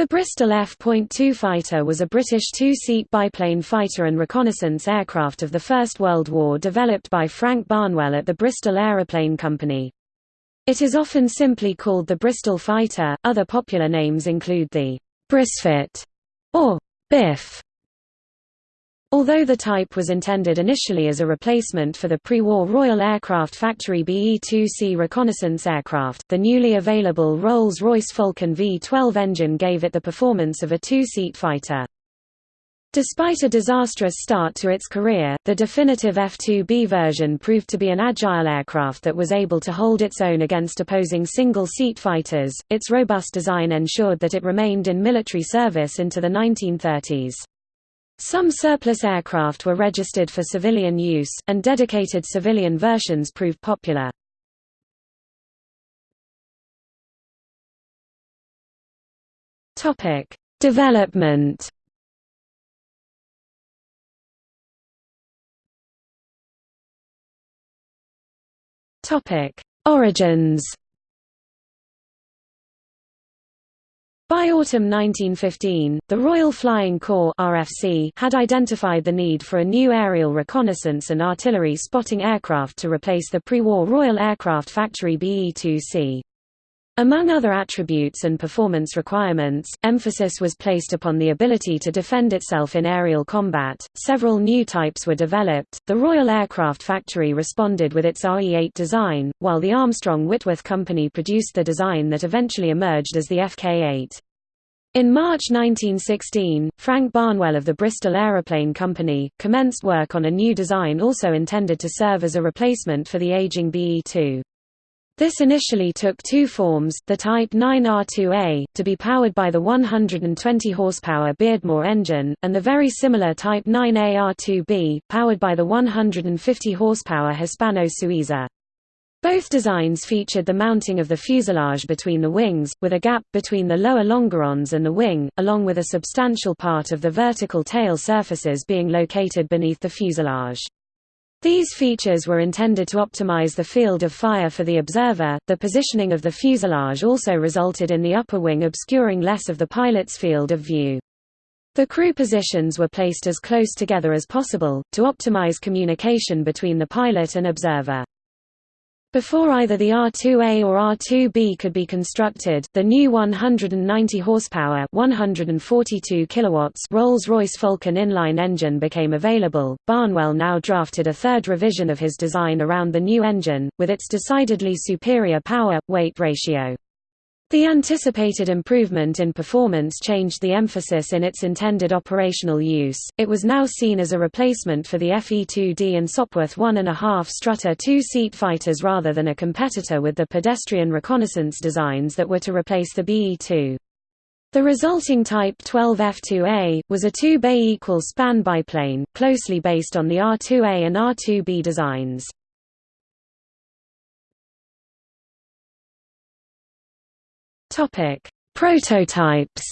The Bristol F.2 fighter was a British two-seat biplane fighter and reconnaissance aircraft of the First World War developed by Frank Barnwell at the Bristol Aeroplane Company. It is often simply called the Bristol Fighter. Other popular names include the Brisfit or Biff. Although the type was intended initially as a replacement for the pre-war Royal Aircraft Factory BE-2C reconnaissance aircraft, the newly available Rolls-Royce Falcon V-12 engine gave it the performance of a two-seat fighter. Despite a disastrous start to its career, the definitive F-2B version proved to be an agile aircraft that was able to hold its own against opposing single-seat fighters. Its robust design ensured that it remained in military service into the 1930s. Some surplus aircraft were registered for civilian use, and dedicated civilian versions proved popular. Development Topic: Origins. By autumn 1915, the Royal Flying Corps (RFC) had identified the need for a new aerial reconnaissance and artillery spotting aircraft to replace the pre-war Royal Aircraft Factory BE-2C. Among other attributes and performance requirements, emphasis was placed upon the ability to defend itself in aerial combat. Several new types were developed. The Royal Aircraft Factory responded with its RE-8 design, while the Armstrong Whitworth Company produced the design that eventually emerged as the FK-8. In March 1916, Frank Barnwell of the Bristol Aeroplane Company, commenced work on a new design also intended to serve as a replacement for the aging BE-2. This initially took two forms, the Type 9R2A, to be powered by the 120 horsepower Beardmore engine, and the very similar Type 9AR2B, powered by the 150 horsepower Hispano Suiza. Both designs featured the mounting of the fuselage between the wings, with a gap between the lower longerons and the wing, along with a substantial part of the vertical tail surfaces being located beneath the fuselage. These features were intended to optimize the field of fire for the observer. The positioning of the fuselage also resulted in the upper wing obscuring less of the pilot's field of view. The crew positions were placed as close together as possible, to optimize communication between the pilot and observer. Before either the R2A or R2B could be constructed, the new 190 horsepower, 142 kilowatts Rolls-Royce Falcon inline engine became available. Barnwell now drafted a third revision of his design around the new engine, with its decidedly superior power-weight ratio. The anticipated improvement in performance changed the emphasis in its intended operational use. It was now seen as a replacement for the FE-2D and Sopwith 1.5 Strutter two-seat fighters rather than a competitor with the pedestrian reconnaissance designs that were to replace the BE-2. The resulting Type 12 F2A, was a two-bay equal span biplane, closely based on the R2A and R2B designs. Topic: Prototypes.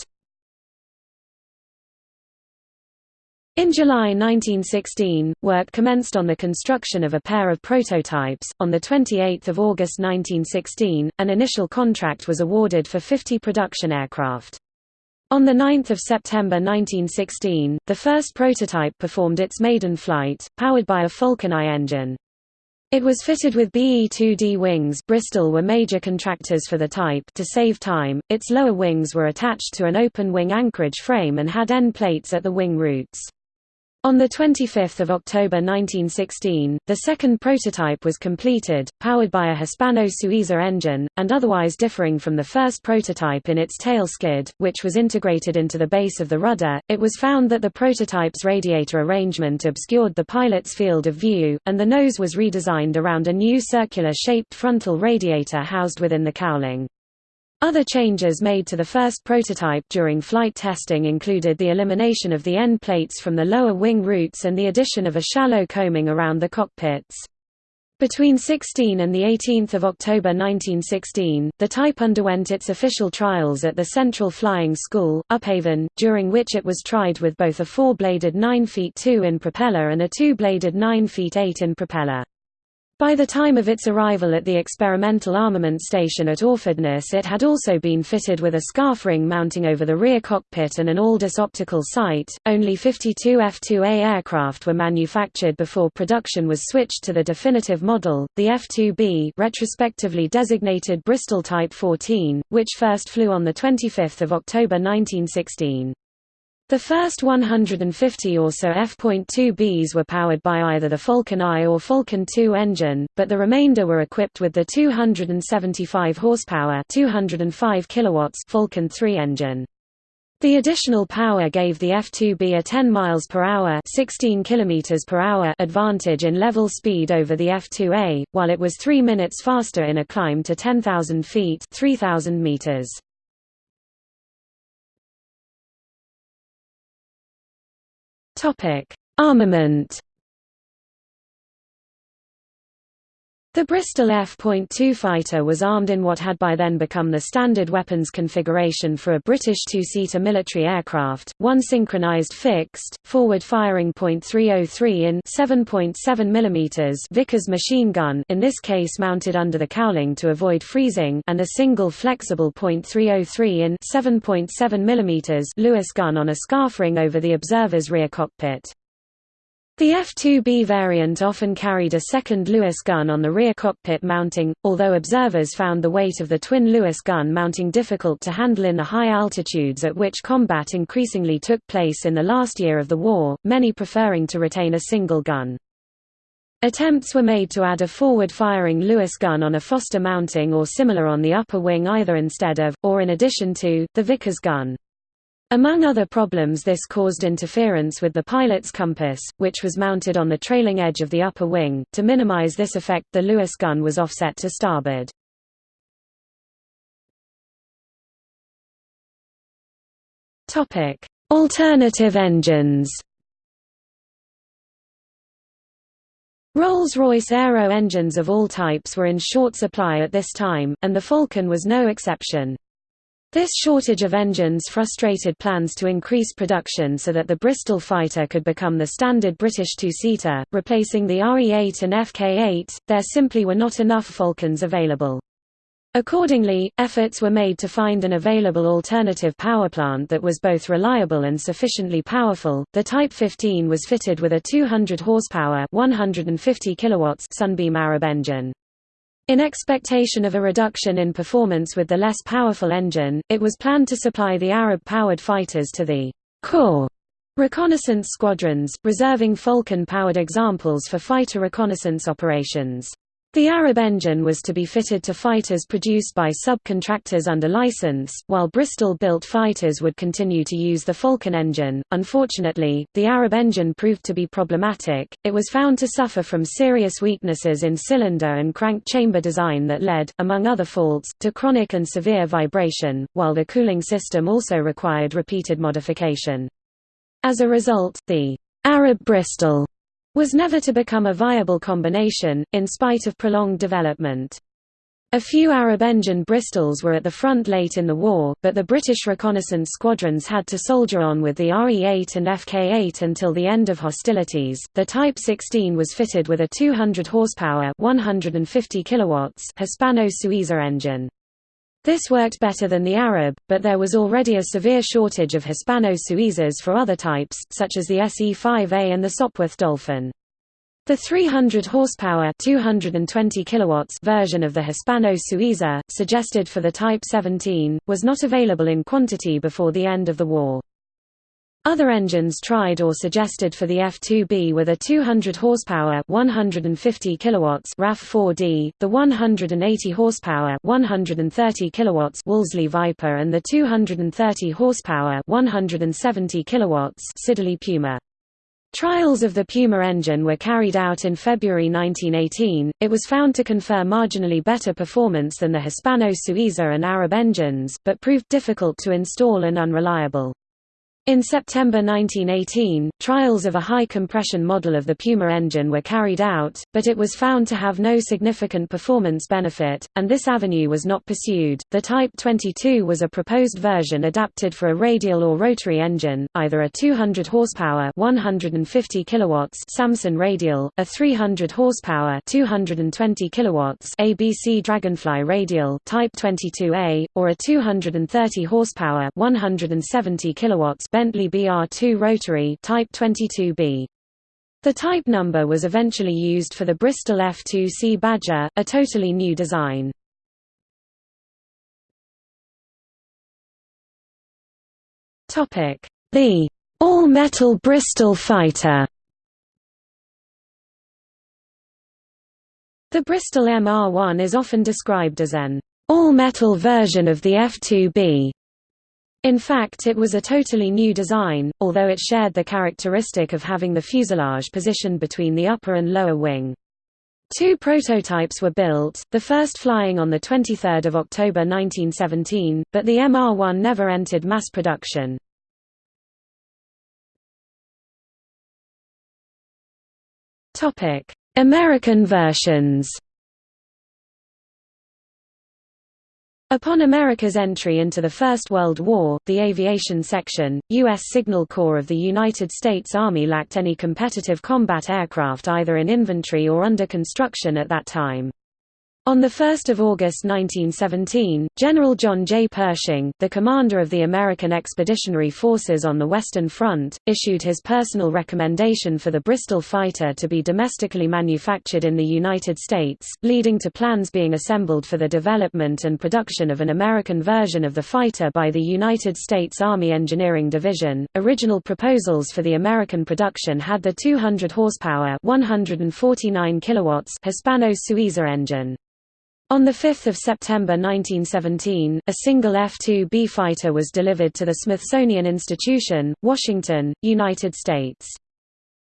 In July 1916, work commenced on the construction of a pair of prototypes. On the 28th of August 1916, an initial contract was awarded for 50 production aircraft. On 9 September 1916, the first prototype performed its maiden flight, powered by a Falcon I engine. It was fitted with BE-2D wings Bristol were major contractors for the type to save time, its lower wings were attached to an open-wing anchorage frame and had end plates at the wing roots. On 25 October 1916, the second prototype was completed, powered by a Hispano Suiza engine, and otherwise differing from the first prototype in its tail skid, which was integrated into the base of the rudder. It was found that the prototype's radiator arrangement obscured the pilot's field of view, and the nose was redesigned around a new circular-shaped frontal radiator housed within the cowling. Other changes made to the first prototype during flight testing included the elimination of the end plates from the lower wing roots and the addition of a shallow coaming around the cockpits. Between 16 and 18 October 1916, the type underwent its official trials at the Central Flying School, Upavon, during which it was tried with both a four-bladed 9 feet 2 in propeller and a two-bladed 9 feet 8 in propeller. By the time of its arrival at the experimental armament station at Orfordness it had also been fitted with a Scarff ring mounting over the rear cockpit and an Aldis optical sight. Only 52 F-2A aircraft were manufactured before production was switched to the definitive model, the F-2B retrospectively designated Bristol Type 14, which first flew on 25 October 1916. The first 150 or so F.2Bs were powered by either the Falcon I or Falcon II engine, but the remainder were equipped with the 275 horsepower 205 kilowatts Falcon III engine. The additional power gave the F-2B a 10 miles per hour, 16 kilometers per hour advantage in level speed over the F-2A, while it was 3 minutes faster in a climb to 10,000 feet, 3,000 meters. Topic: Armament The Bristol F.2 fighter was armed in what had by then become the standard weapons configuration for a British two-seater military aircraft, one synchronized fixed, forward-firing .303 in 7.7 mm Vickers machine gun in this case mounted under the cowling to avoid freezing and a single flexible .303 in 7.7 mm Lewis gun on a Scarff ring over the observer's rear cockpit. The F-2B variant often carried a second Lewis gun on the rear cockpit mounting, although observers found the weight of the twin Lewis gun mounting difficult to handle in the high altitudes at which combat increasingly took place in the last year of the war, many preferring to retain a single gun. Attempts were made to add a forward-firing Lewis gun on a Foster mounting or similar on the upper wing either instead of, or in addition to, the Vickers gun. Among other problems this caused interference with the pilot's compass, which was mounted on the trailing edge of the upper wing. To minimize this effect the Lewis gun was offset to starboard. Alternative engines Rolls-Royce Aero engines of all types were in short supply at this time, and the Falcon was no exception. This shortage of engines frustrated plans to increase production so that the Bristol fighter could become the standard British two-seater, replacing the RE-8 and FK-8. There simply were not enough Falcons available. Accordingly, efforts were made to find an available alternative power plant that was both reliable and sufficiently powerful. The Type 15 was fitted with a 200 horsepower, 150 kilowatts Sunbeam Arab engine. In expectation of a reduction in performance with the less powerful engine, it was planned to supply the Arab-powered fighters to the Corps reconnaissance squadrons, reserving Falcon-powered examples for fighter reconnaissance operations. The Arab engine was to be fitted to fighters produced by subcontractors under license, while Bristol-built fighters would continue to use the Falcon engine. Unfortunately, the Arab engine proved to be problematic. It was found to suffer from serious weaknesses in cylinder and crank chamber design that led, among other faults, to chronic and severe vibration, while the cooling system also required repeated modification. As a result, the Arab Bristol was never to become a viable combination, in spite of prolonged development. A few Arab engine Bristols were at the front late in the war, but the British reconnaissance squadrons had to soldier on with the RE-8 and FK-8 until the end of hostilities. The Type 16 was fitted with a 200 horsepower, 150 kilowatts Hispano-Suiza engine. This worked better than the Arab, but there was already a severe shortage of Hispano-Suizas for other types, such as the SE-5A and the Sopwith Dolphin. The 300 horsepower 220 kilowatts version of the Hispano-Suiza, suggested for the Type 17, was not available in quantity before the end of the war. Other engines tried or suggested for the F-2B were the 200 horsepower 150 kilowatts RAF-4D, the 180 horsepower 130 kilowatts Wolseley Viper and the 230 horsepower 170 kilowatts Siddeley Puma. Trials of the Puma engine were carried out in February 1918. It was found to confer marginally better performance than the Hispano Suiza and Arab engines, but proved difficult to install and unreliable. In September 1918, trials of a high-compression model of the Puma engine were carried out, but it was found to have no significant performance benefit, and this avenue was not pursued. The Type 22 was a proposed version adapted for a radial or rotary engine, either a 200 horsepower (150 kilowatts) Salmson radial, a 300 horsepower (220 kilowatts) ABC Dragonfly radial Type 22A, or a 230 horsepower (170 kilowatts) Bentley BR2 rotary Type 22B. The type number was eventually used for the Bristol F2C Badger, a totally new design. The all-metal Bristol fighter The Bristol MR1 is often described as an all-metal version of the F2B. In fact it was a totally new design, although it shared the characteristic of having the fuselage positioned between the upper and lower wing. Two prototypes were built, the first flying on 23 October 1917, but the MR-1 never entered mass production. American versions Upon America's entry into the First World War, the Aviation Section, U.S. Signal Corps of the United States Army lacked any competitive combat aircraft either in inventory or under construction at that time. On 1 August 1917, General John J. Pershing, the commander of the American Expeditionary Forces on the Western Front, issued his personal recommendation for the Bristol fighter to be domestically manufactured in the United States, leading to plans being assembled for the development and production of an American version of the fighter by the United States Army Engineering Division. Original proposals for the American production had the 200 horsepower, 149 kilowatts Hispano-Suiza engine. On 5 September 1917, a single F-2B fighter was delivered to the Smithsonian Institution, Washington, United States.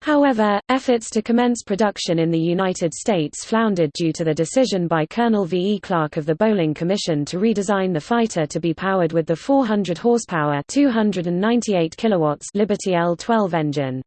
However, efforts to commence production in the United States floundered due to the decision by Colonel V. E. Clark of the Bolling Commission to redesign the fighter to be powered with the 400 horsepower 298 kilowatts Liberty L-12 engine.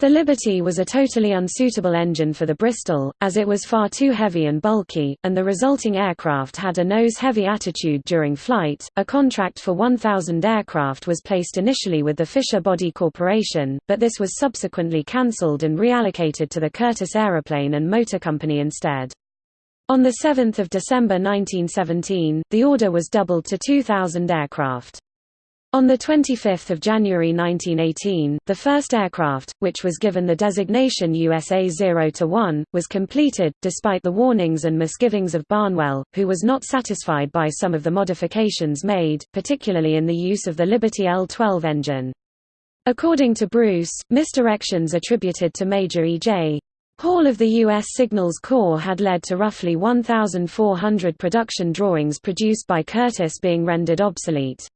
The Liberty was a totally unsuitable engine for the Bristol, as it was far too heavy and bulky, and the resulting aircraft had a nose-heavy attitude during flight. A contract for 1,000 aircraft was placed initially with the Fisher Body Corporation, but this was subsequently cancelled and reallocated to the Curtiss Aeroplane and Motor Company instead. On 7 December 1917, the order was doubled to 2,000 aircraft. On 25 January 1918, the first aircraft, which was given the designation USA 0-1, was completed, despite the warnings and misgivings of Barnwell, who was not satisfied by some of the modifications made, particularly in the use of the Liberty L-12 engine. According to Bruce, misdirections attributed to Major E.J. Hall of the U.S. Signals Corps had led to roughly 1,400 production drawings produced by Curtiss being rendered obsolete.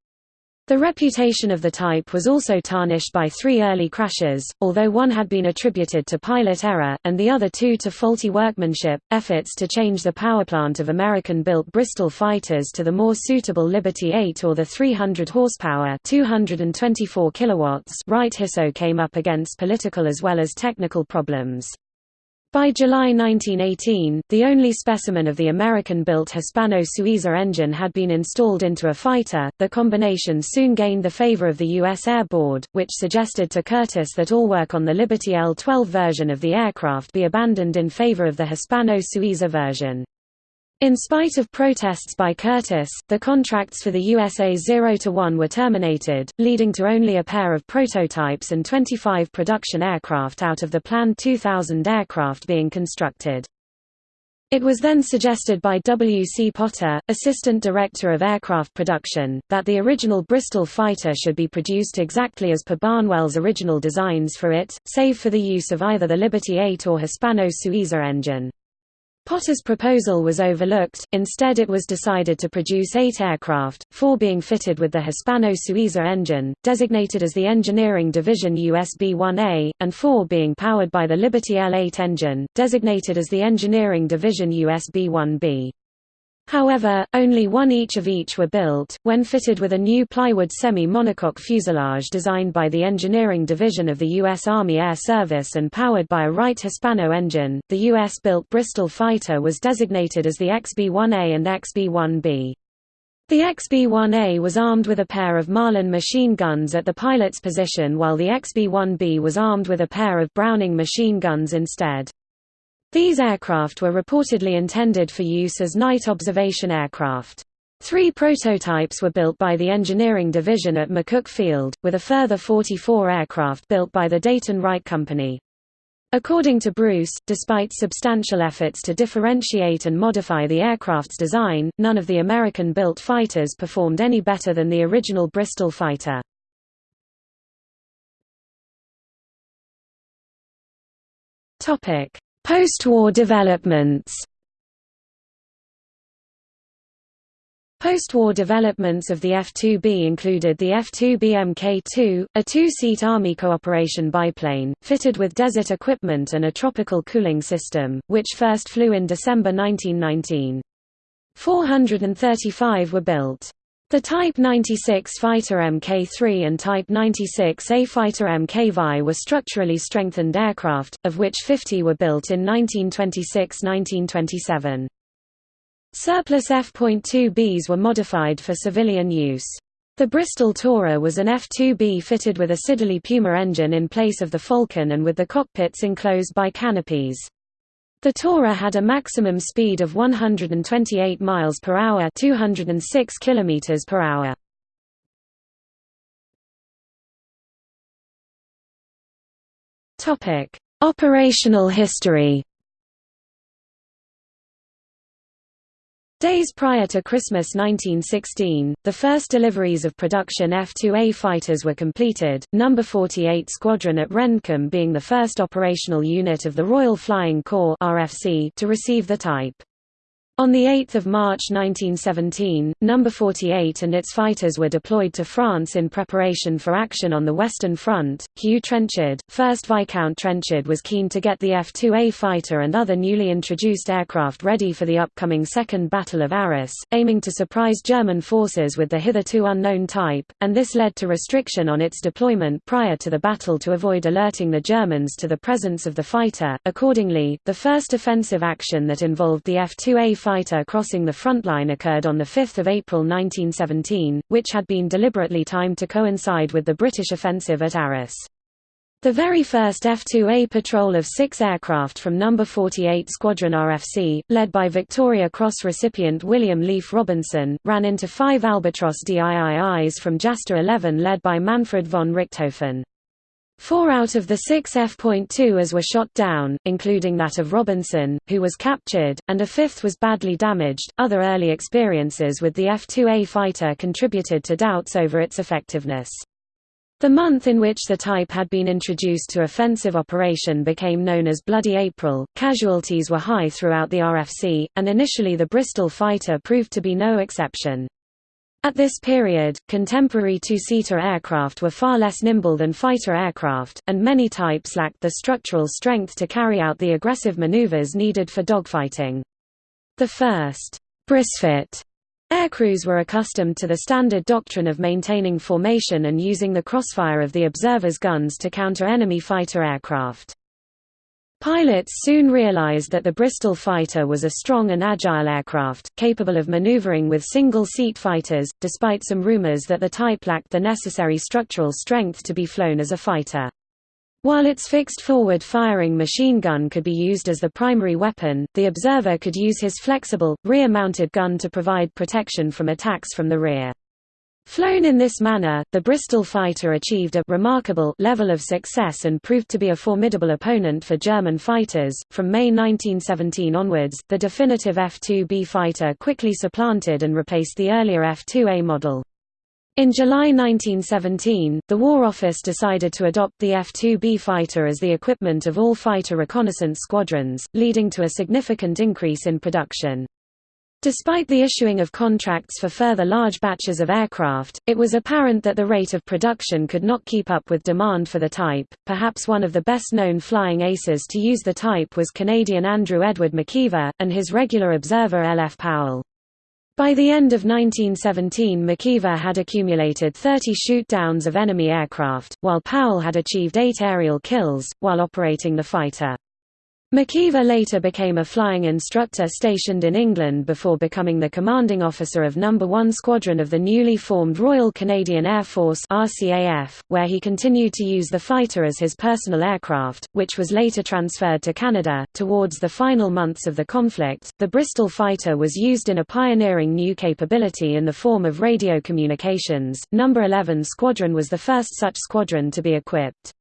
The reputation of the type was also tarnished by three early crashes, although one had been attributed to pilot error, and the other two to faulty workmanship. Efforts to change the powerplant of American built Bristol fighters to the more suitable Liberty 8 or the 300 horsepower 224 kilowatts Wright Hisso came up against political as well as technical problems. By July 1918, the only specimen of the American-built Hispano-Suiza engine had been installed into a fighter. The combination soon gained the favor of the U.S. Air Board, which suggested to Curtiss that all work on the Liberty L-12 version of the aircraft be abandoned in favor of the Hispano-Suiza version. In spite of protests by Curtiss, the contracts for the USA 0-1 were terminated, leading to only a pair of prototypes and 25 production aircraft out of the planned 2,000 aircraft being constructed. It was then suggested by W. C. Potter, Assistant Director of Aircraft Production, that the original Bristol fighter should be produced exactly as per Barnwell's original designs for it, save for the use of either the Liberty 8 or Hispano-Suiza engine. Potter's proposal was overlooked, instead it was decided to produce eight aircraft, four being fitted with the Hispano-Suiza engine, designated as the Engineering Division USB-1A, and four being powered by the Liberty L-8 engine, designated as the Engineering Division USB-1B. However, only one each of each were built. When fitted with a new plywood semi-monocoque fuselage designed by the Engineering Division of the U.S. Army Air Service and powered by a Wright Hispano engine, the U.S.-built Bristol fighter was designated as the XB-1A and XB-1B. The XB-1A was armed with a pair of Marlin machine guns at the pilot's position while the XB-1B was armed with a pair of Browning machine guns instead. These aircraft were reportedly intended for use as night observation aircraft. Three prototypes were built by the engineering division at McCook Field, with a further 44 aircraft built by the Dayton Wright Company. According to Bruce, despite substantial efforts to differentiate and modify the aircraft's design, none of the American-built fighters performed any better than the original Bristol fighter. Post-war developments Post-war developments of the F-2B included the F-2B Mk-2, a two-seat Army cooperation biplane, fitted with desert equipment and a tropical cooling system, which first flew in December 1919. 435 were built. The Type 96 Fighter Mk3 and Type 96A Fighter Mk-VI were structurally strengthened aircraft, of which 50 were built in 1926–1927. Surplus F.2Bs were modified for civilian use. The Bristol Tourer was an F-2B fitted with a Siddeley Puma engine in place of the Falcon and with the cockpits enclosed by canopies. The Tourer had a maximum speed of 128 miles per hour, 206 kilometers per hour. Topic: Operational history. Days prior to Christmas 1916, the first deliveries of production F-2A fighters were completed, No. 48 Squadron at Rendcomb being the first operational unit of the Royal Flying Corps to receive the type. On 8 March 1917, No. 48 and its fighters were deployed to France in preparation for action on the Western Front. Hugh Trenchard, 1st Viscount Trenchard was keen to get the F-2A fighter and other newly introduced aircraft ready for the upcoming Second Battle of Arras, aiming to surprise German forces with the hitherto unknown type, and this led to restriction on its deployment prior to the battle to avoid alerting the Germans to the presence of the fighter. Accordingly, the first offensive action that involved the F-2A fighter crossing the front line occurred on 5 April 1917, which had been deliberately timed to coincide with the British offensive at Arras. The very first F-2A patrol of six aircraft from No. 48 Squadron RFC, led by Victoria Cross recipient William Leefe Robinson, ran into five Albatros DIIIs from Jasta 11 led by Manfred von Richthofen. Four out of the six F.2s were shot down, including that of Robinson, who was captured, and a fifth was badly damaged. Other early experiences with the F-2A fighter contributed to doubts over its effectiveness. The month in which the type had been introduced to offensive operation became known as Bloody April. Casualties were high throughout the RFC, and initially the Bristol fighter proved to be no exception. At this period, contemporary two-seater aircraft were far less nimble than fighter aircraft, and many types lacked the structural strength to carry out the aggressive maneuvers needed for dogfighting. The first brisfit aircrews were accustomed to the standard doctrine of maintaining formation and using the crossfire of the observer's guns to counter enemy fighter aircraft. Pilots soon realized that the Bristol fighter was a strong and agile aircraft, capable of maneuvering with single-seat fighters, despite some rumors that the type lacked the necessary structural strength to be flown as a fighter. While its fixed forward-firing machine gun could be used as the primary weapon, the observer could use his flexible, rear-mounted gun to provide protection from attacks from the rear. Flown in this manner, the Bristol fighter achieved a remarkable level of success and proved to be a formidable opponent for German fighters. From May 1917 onwards, the definitive F-2B fighter quickly supplanted and replaced the earlier F-2A model. In July 1917, the War Office decided to adopt the F-2B fighter as the equipment of all fighter reconnaissance squadrons, leading to a significant increase in production. Despite the issuing of contracts for further large batches of aircraft, it was apparent that the rate of production could not keep up with demand for the type. Perhaps one of the best known flying aces to use the type was Canadian Andrew Edward McKeever, and his regular observer L. F. Powell. By the end of 1917 McKeever had accumulated 30 shoot-downs of enemy aircraft, while Powell had achieved eight aerial kills, while operating the fighter. McKeever later became a flying instructor stationed in England before becoming the commanding officer of No. 1 Squadron of the newly formed Royal Canadian Air Force RCAF, where he continued to use the fighter as his personal aircraft, which was later transferred to Canada. Towards the final months of the conflict, the Bristol fighter was used in a pioneering new capability in the form of radio communications. No. 11 Squadron was the first such squadron to be equipped.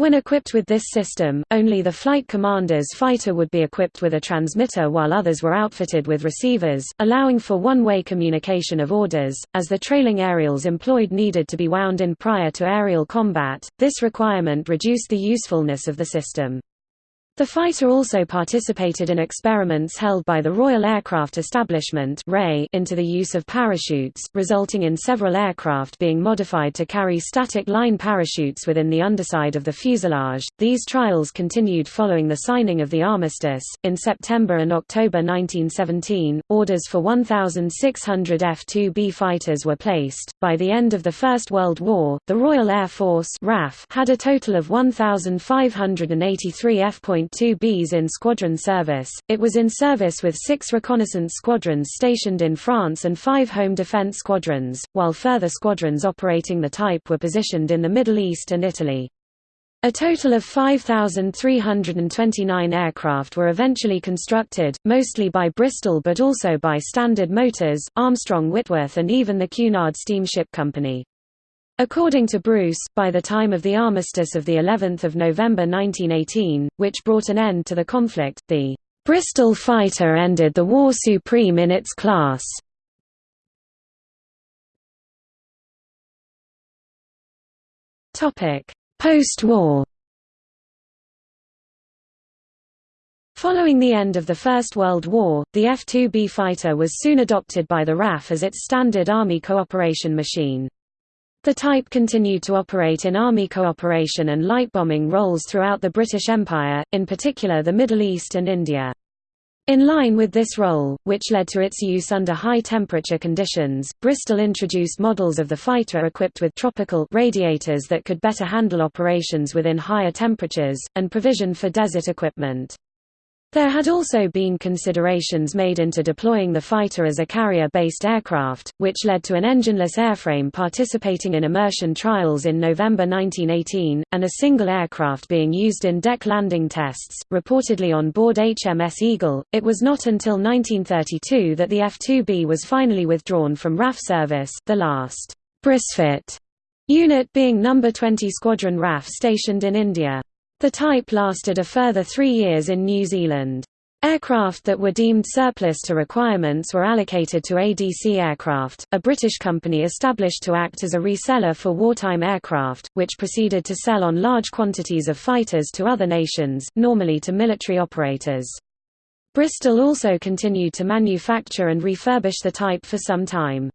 When equipped with this system, only the flight commander's fighter would be equipped with a transmitter while others were outfitted with receivers, allowing for one-way communication of orders, as the trailing aerials employed needed to be wound in prior to aerial combat. This requirement reduced the usefulness of the system. The fighter also participated in experiments held by the Royal Aircraft Establishment into the use of parachutes, resulting in several aircraft being modified to carry static line parachutes within the underside of the fuselage. These trials continued following the signing of the armistice. In September and October 1917, orders for 1,600 F-2B fighters were placed. By the end of the First World War, the Royal Air Force had a total of 1,583 F. 2 Bs in squadron service. It was in service with six reconnaissance squadrons stationed in France and five home defense squadrons, while further squadrons operating the type were positioned in the Middle East and Italy. A total of 5,329 aircraft were eventually constructed, mostly by Bristol but also by Standard Motors, Armstrong Whitworth and even the Cunard Steamship Company. According to Bruce, by the time of the armistice of the 11th of November 1918, which brought an end to the conflict, the Bristol fighter ended the war supreme in its class. Post-war. Following the end of the First World War, the F-2B fighter was soon adopted by the RAF as its standard Army cooperation machine. The type continued to operate in Army cooperation and light bombing roles throughout the British Empire, in particular the Middle East and India. In line with this role, which led to its use under high-temperature conditions, Bristol introduced models of the fighter equipped with tropical radiators that could better handle operations within higher temperatures, and provision for desert equipment. There had also been considerations made into deploying the fighter as a carrier-based aircraft, which led to an engineless airframe participating in immersion trials in November 1918, and a single aircraft being used in deck landing tests, reportedly on board HMS Eagle. It was not until 1932 that the F-2B was finally withdrawn from RAF service, the last Brisfit unit being No. 20 Squadron RAF stationed in India. The type lasted a further three years in New Zealand. Aircraft that were deemed surplus to requirements were allocated to ADC Aircraft, a British company established to act as a reseller for wartime aircraft, which proceeded to sell on large quantities of fighters to other nations, normally to military operators. Bristol also continued to manufacture and refurbish the type for some time.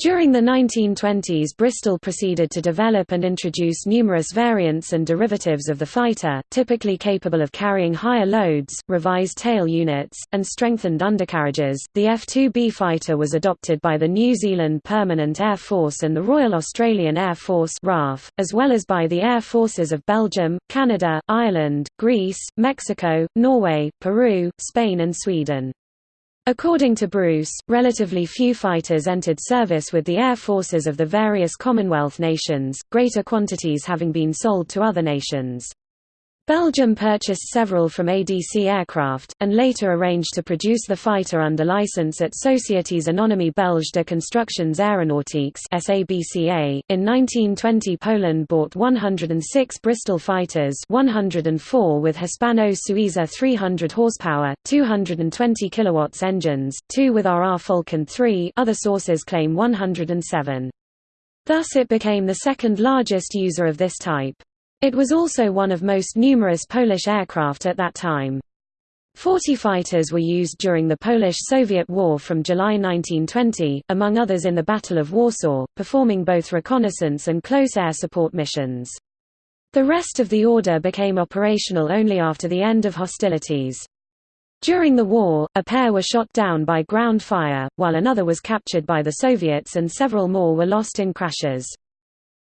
During the 1920s Bristol proceeded to develop and introduce numerous variants and derivatives of the fighter, typically capable of carrying higher loads, revised tail units, and strengthened undercarriages. The F-2B fighter was adopted by the New Zealand Permanent Air Force and the Royal Australian Air Force RAF, as well as by the air forces of Belgium, Canada, Ireland, Greece, Mexico, Norway, Peru, Spain and Sweden. According to Bruce, relatively few fighters entered service with the air forces of the various Commonwealth nations, greater quantities having been sold to other nations. Belgium purchased several from ADC Aircraft, and later arranged to produce the fighter under license at Sociétés Anonymes Belges de Constructions Aéronautiques. In 1920, Poland bought 106 Bristol fighters, 104 with Hispano-Suiza 300 horsepower, 220 kilowatts engines, two with RR Falcon 3. Other sources claim 107. Thus it became the second largest user of this type. It was also one of most numerous Polish aircraft at that time. Forty fighters were used during the Polish-Soviet War from July 1920, among others in the Battle of Warsaw, performing both reconnaissance and close air support missions. The rest of the order became operational only after the end of hostilities. During the war, a pair were shot down by ground fire, while another was captured by the Soviets and several more were lost in crashes.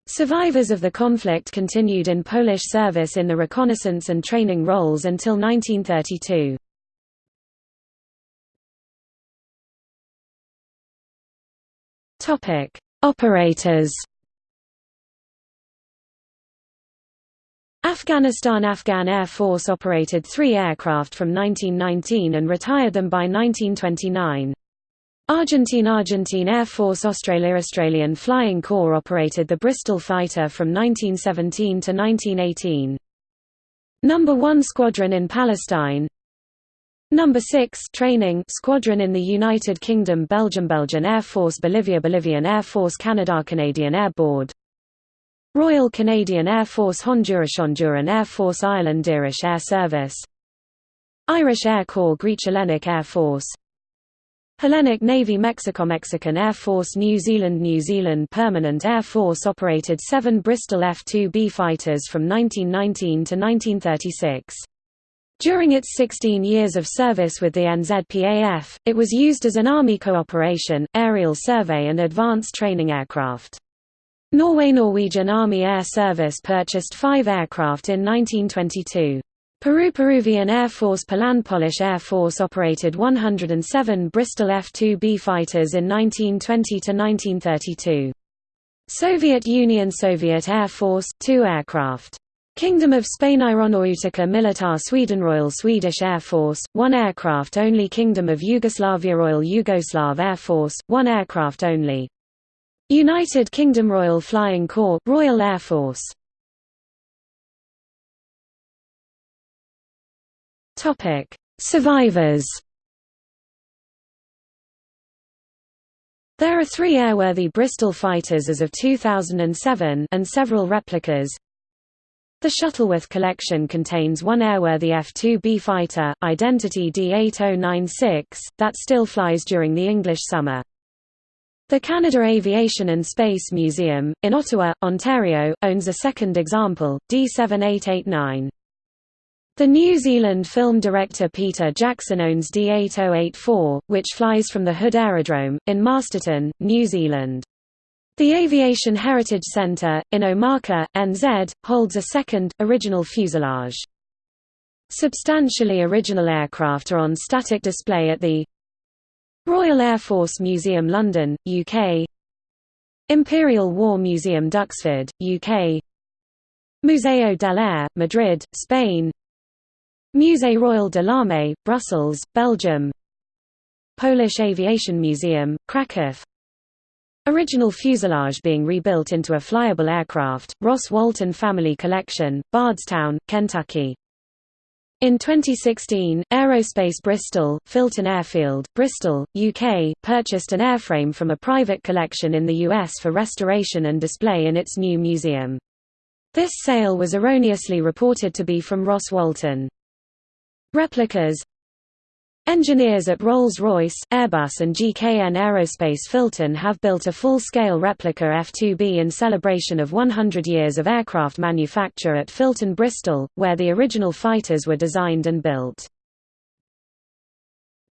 Survivors of the conflict continued in Polish service in the reconnaissance and training roles until 1932. Topic: Operators Afghanistan Afghan Air Force operated three aircraft from 1919 and retired them by 1929. Argentine Argentine Air Force Australia Australian Flying Corps operated the Bristol fighter from 1917 to 1918. Number 1 Squadron in Palestine. Number 6 Training Squadron in the United Kingdom Belgium Belgian Air Force Bolivia Bolivian Air Force Canada Canadian Air Board. Royal Canadian Air Force Honduras Honduran Air Force Ireland Irish Air Service. Irish Air Corps Greek Hellenic Air Force Hellenic Navy Mexico Mexican Air Force New Zealand New Zealand Permanent Air Force operated seven Bristol F-2B fighters from 1919 to 1936. During its 16 years of service with the NZPAF, it was used as an Army cooperation, aerial survey and advanced training aircraft. Norway Norwegian Army Air Service purchased five aircraft in 1922. Peru Peruvian Air Force Poland Polish Air Force operated 107 Bristol F-2B fighters in 1920–1932. Soviet Union Soviet Air Force, two aircraft. Kingdom of Spain Aeronautica Militar Sweden Royal Swedish Air Force, one aircraft only Kingdom of Yugoslavia Royal Yugoslav Air Force, one aircraft only United Kingdom Royal Flying Corps Royal Air Force Topic Survivors There are three airworthy Bristol fighters as of 2007 and several replicas. The Shuttleworth collection contains one airworthy F-2B fighter, Identity D8096, that still flies during the English summer. The Canada Aviation and Space Museum, in Ottawa, Ontario, owns a second example, D7889. The New Zealand film director Peter Jackson owns D8084, which flies from the Hood Aerodrome, in Masterton, New Zealand. The Aviation Heritage Centre, in Omaka, NZ, holds a second, original fuselage. Substantially original aircraft are on static display at the Royal Air Force Museum London, UK Imperial War Museum Duxford, UK Museo del Aire, Madrid, Spain Musée Royal de l'Armée, Brussels, Belgium Polish Aviation Museum, Kraków Original fuselage being rebuilt into a flyable aircraft, Ross Walton Family Collection, Bardstown, Kentucky in 2016, Aerospace Bristol, Filton Airfield, Bristol, UK, purchased an airframe from a private collection in the US for restoration and display in its new museum. This sale was erroneously reported to be from Ross Walton. Replicas Engineers at Rolls-Royce, Airbus and GKN Aerospace Filton have built a full-scale replica F-2B in celebration of 100 years of aircraft manufacture at Filton Bristol, where the original fighters were designed and built.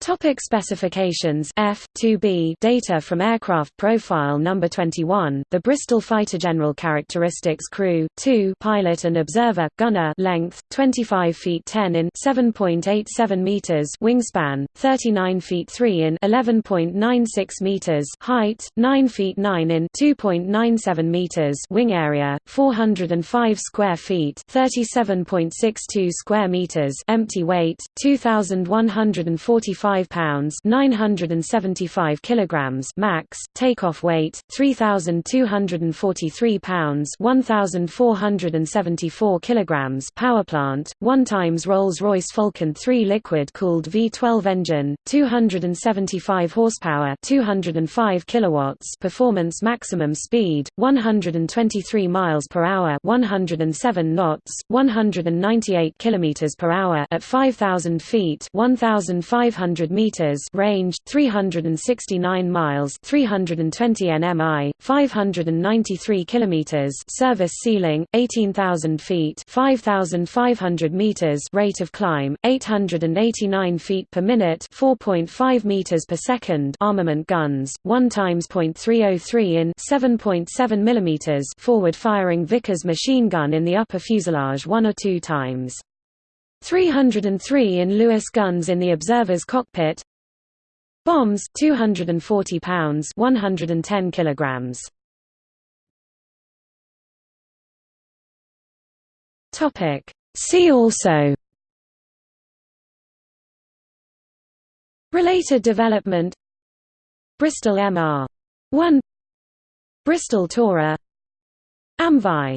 Topic specifications F 2B data from aircraft profile number 21 the Bristol fighter general characteristics crew 2 pilot and observer gunner length 25 feet 10 in 7.87 meters wingspan 39 feet 3 in 11.96 meters height 9 feet 9 in 2.97 meters wing area 405 square feet 37.62 square meters empty weight 2145 5 pounds 975 kilograms max takeoff weight 3243 pounds 1474 kilograms power plant 1 times Rolls-Royce Falcon 3 liquid cooled V12 engine 275 horsepower 205 kilowatts performance maximum speed 123 miles per hour 107 knots 198 kilometers per hour at 5000 feet 1500 200 meters, range 369 miles, 320 nmi, 593 kilometers, service ceiling 18,000 feet, 5,500 meters, rate of climb 889 feet per minute, 4.5 meters per second. Armament guns 1 times .303 in 7.7 millimeters forward-firing Vickers machine gun in the upper fuselage 1 or 2 times. 303 in Lewis guns in the observer's cockpit. Bombs 240 pounds 110 kilograms. Topic. See also. Related development. Bristol MR 1 Bristol Tora Amvi